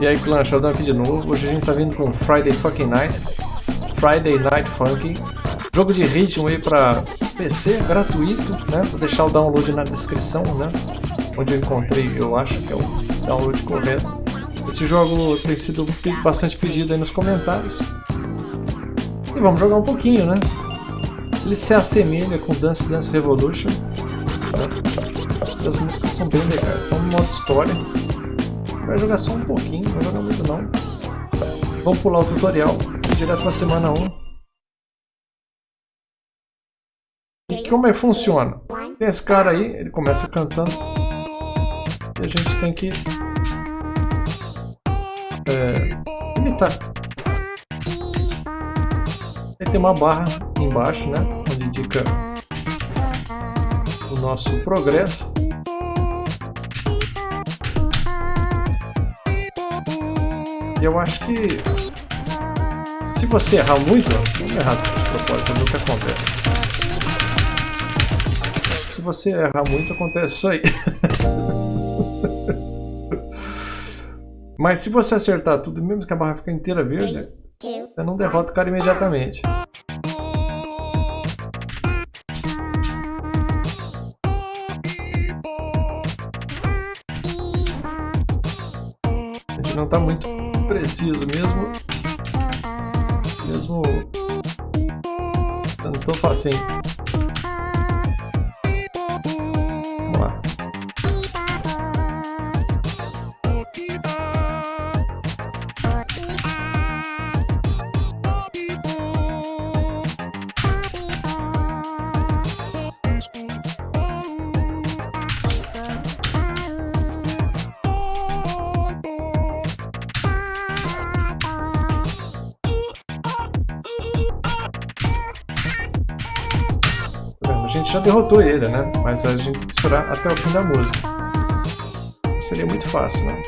E aí clã, Sheldon aqui de novo. Hoje a gente tá vindo com Friday Fucking Night. Friday Night Funky. Jogo de ritmo aí pra PC, gratuito, né? Vou deixar o download na descrição, né? Onde eu encontrei, eu acho que é o download correto. Esse jogo tem sido bastante pedido aí nos comentários. E vamos jogar um pouquinho, né? Ele se assemelha com Dance Dance Revolution. As músicas são bem legais. Então, modo história. Vai jogar só um pouquinho, não vai jogar muito não. Vamos pular o tutorial, direto para semana 1. E como é que funciona? Tem esse cara aí, ele começa cantando. E a gente tem que é, imitar. Aí tem uma barra embaixo, né? Onde indica o nosso progresso. E eu acho que se você errar muito, vamos errar de propósito, o que acontece. Se você errar muito, acontece isso aí. Mas se você acertar tudo, mesmo que a barra fique inteira verde, você não derrota o cara imediatamente. A gente não está muito preciso mesmo. Mesmo não tão facinho. Já derrotou ele, né? Mas a gente tem que esperar até o fim da música. Seria muito fácil, né?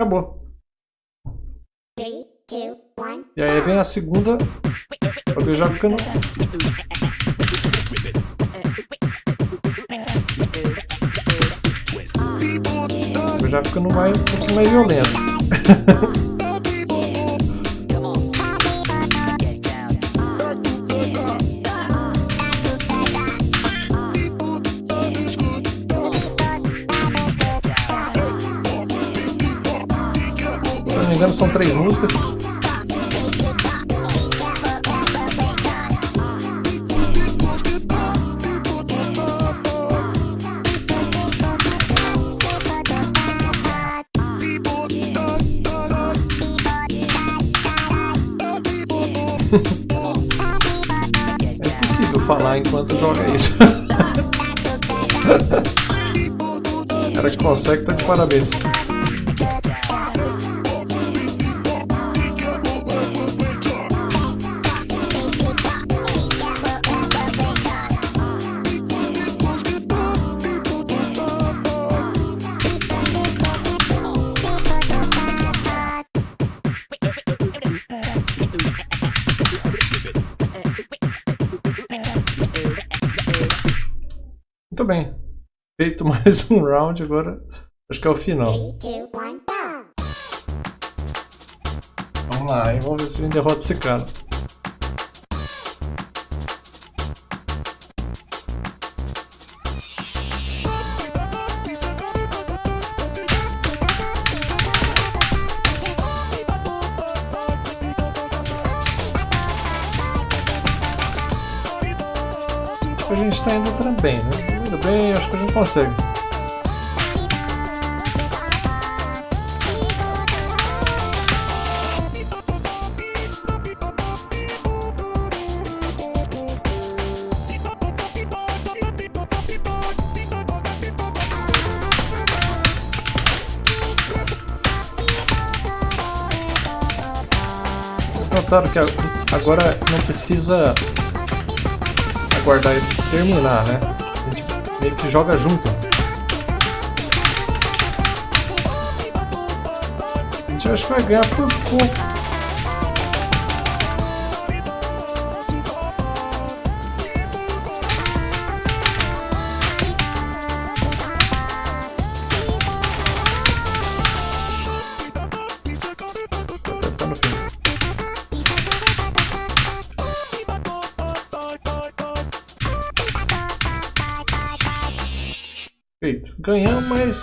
Acabou. E aí vem a segunda, eu já ficando... Eu já ficando mais, um pouco mais violento. Se não me engano são três músicas. Enquanto joga isso. O cara que consegue tá de parabéns. Muito bem. Feito mais um round agora. Acho que é o final. Vamos lá, hein? vamos ver se a gente derrota esse cara. A gente está indo também, né? Bem, acho que a gente consegue. Notaram que agora não precisa guardar e terminar, né? Meio que joga junto. A gente acho que vai ganhar por pouco. Feito. Ganhamos, mas...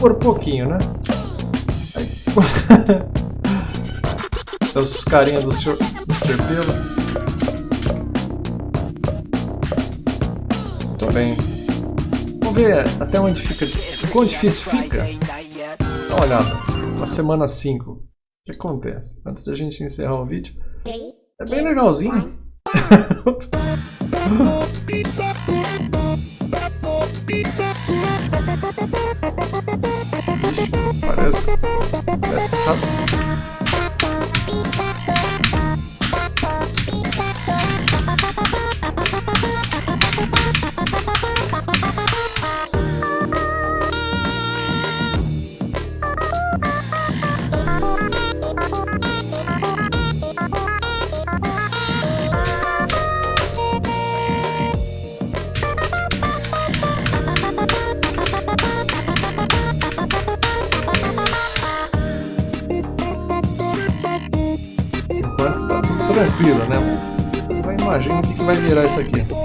Por pouquinho, né? Os carinha do Sr. Mr. Pela. Muito bem. Vamos ver até onde fica... Quão difícil fica? Dá uma olhada. Na semana 5. O que acontece? Antes da gente encerrar o vídeo. É bem legalzinho. Parece. Parece rápido. Imagina o que, que vai virar isso aqui.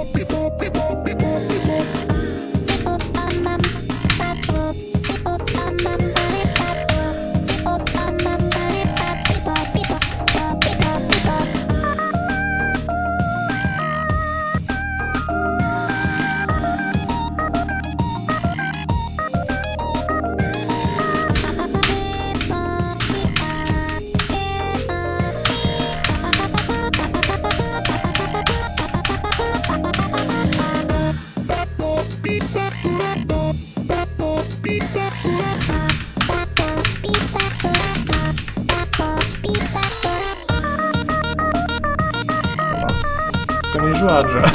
Já.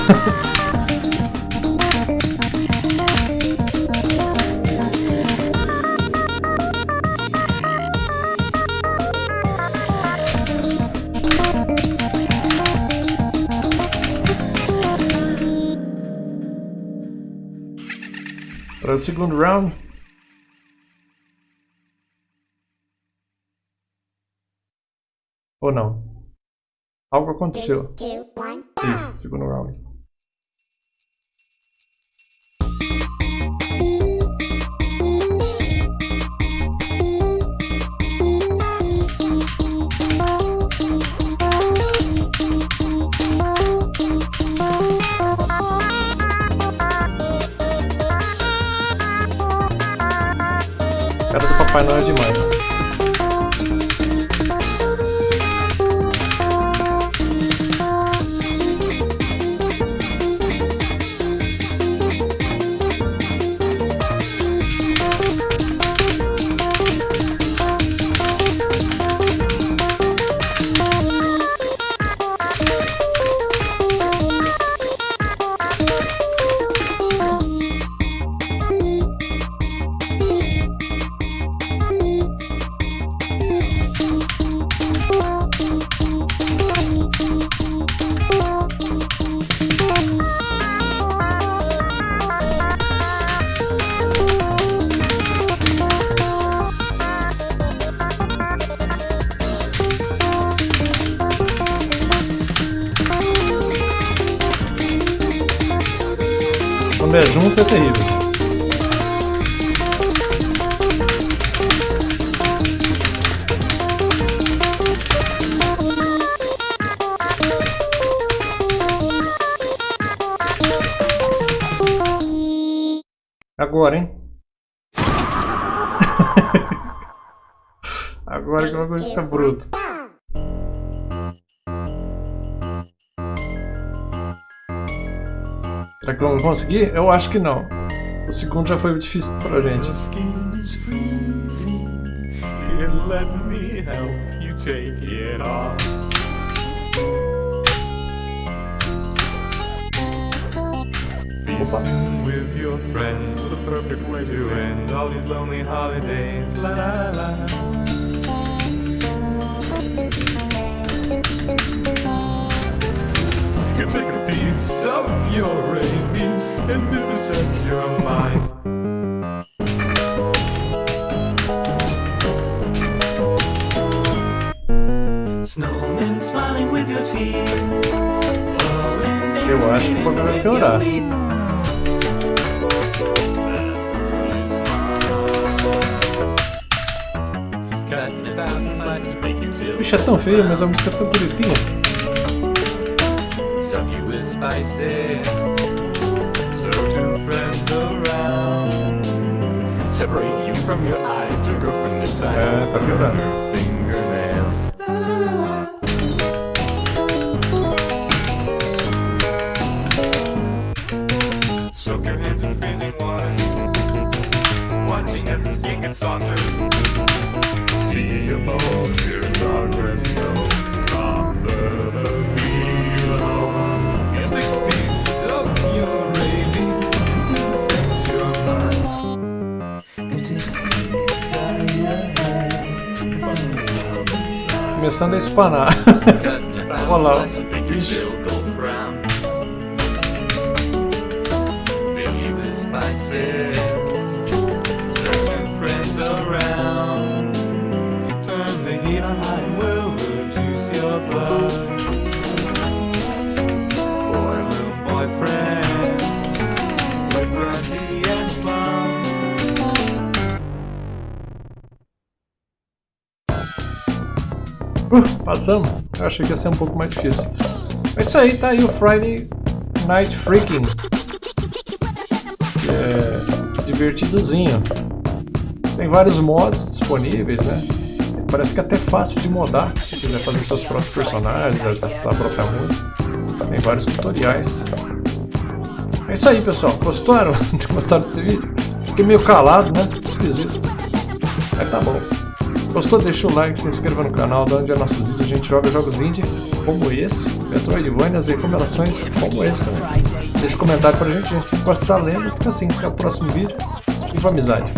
Para o segundo round. Ou não? Algo aconteceu. Two, isso, segundo round. Cara do Papai Noel é demais. É junto é terrível. Agora, hein? Agora que o bagulho fica bruto. Será que vamos conseguir? Eu acho que não. O segundo já foi difícil pra gente. Opa. Friends, the perfect way to end all these lonely holidays. La la la. Take a piece of your rabies and vivisect your mind. Snowmen smiling with your teeth. Flowing Eu acho que o programa vai piorar. The slices of bacon till Bicho, é tão feio, mas a música é tão bonitinha. Spices. Serve two friends around. Separate you from your eyes to girlfriend and time. É, tá piorando. Your fingernails. Soak your hands in freezing water. Watching as the skin gets softer. Começando a espanar. About Passamos. Eu achei que ia ser um pouco mais difícil. É isso aí, tá aí o Friday Night Freaking. É divertidozinho. Tem vários mods disponíveis, né? Parece que é até fácil de modar, se quiser fazer seus próprios personagens, adaptar a própria música. Tem vários tutoriais. É isso aí, pessoal. Gostaram? Gostaram desse vídeo? Fiquei meio calado, né? Esquisito. Mas tá bom. Gostou? Deixa o like, se inscreva no canal, da onde é nossos. A gente joga jogos indie como esse, Metroidvanias e recomendações como esse. Né? Deixa um comentário pra gente, a gente gosta de estar lendo. Fica assim, até o próximo vídeo. Com amizade.